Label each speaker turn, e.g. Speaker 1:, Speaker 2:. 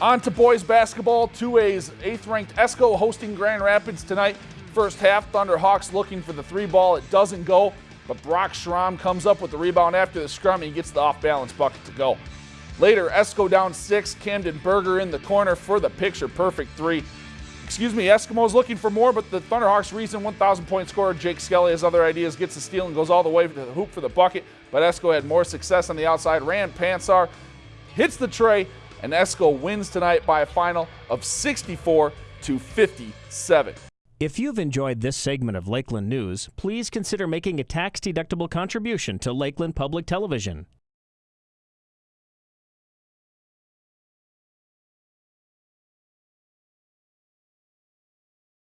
Speaker 1: On to boys basketball. 2A's eighth ranked Esko hosting Grand Rapids tonight. First half, Thunderhawks looking for the three ball. It doesn't go, but Brock Schramm comes up with the rebound after the scrum. And he gets the off balance bucket to go. Later, Esko down six. Camden Berger in the corner for the picture perfect three. Excuse me, Eskomos looking for more, but the Thunderhawks' recent 1,000 point scorer, Jake Skelly, has other ideas, gets the steal and goes all the way to the hoop for the bucket. But Esko had more success on the outside. Rand Pansar hits the tray, and Esko wins tonight by a final of 64 to 57.
Speaker 2: If you've enjoyed this segment of Lakeland News, please consider making a tax-deductible contribution to Lakeland Public Television.